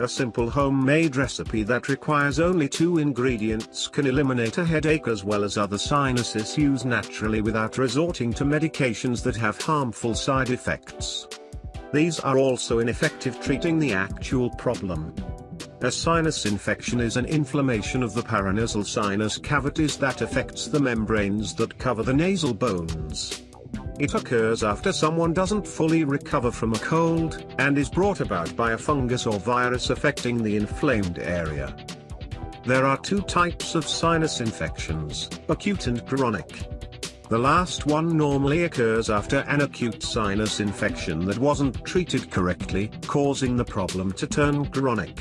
A simple homemade recipe that requires only two ingredients can eliminate a headache as well as other sinus issues naturally without resorting to medications that have harmful side effects. These are also ineffective treating the actual problem. A sinus infection is an inflammation of the paranasal sinus cavities that affects the membranes that cover the nasal bones. It occurs after someone doesn't fully recover from a cold, and is brought about by a fungus or virus affecting the inflamed area. There are two types of sinus infections, acute and chronic. The last one normally occurs after an acute sinus infection that wasn't treated correctly, causing the problem to turn chronic.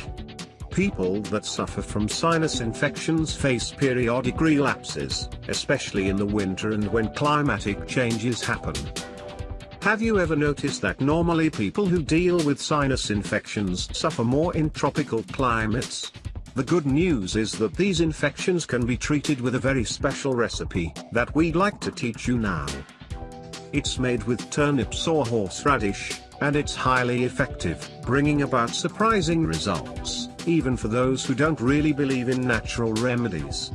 People that suffer from sinus infections face periodic relapses, especially in the winter and when climatic changes happen. Have you ever noticed that normally people who deal with sinus infections suffer more in tropical climates? The good news is that these infections can be treated with a very special recipe that we'd like to teach you now. It's made with turnips or horseradish, and it's highly effective, bringing about surprising results even for those who don't really believe in natural remedies.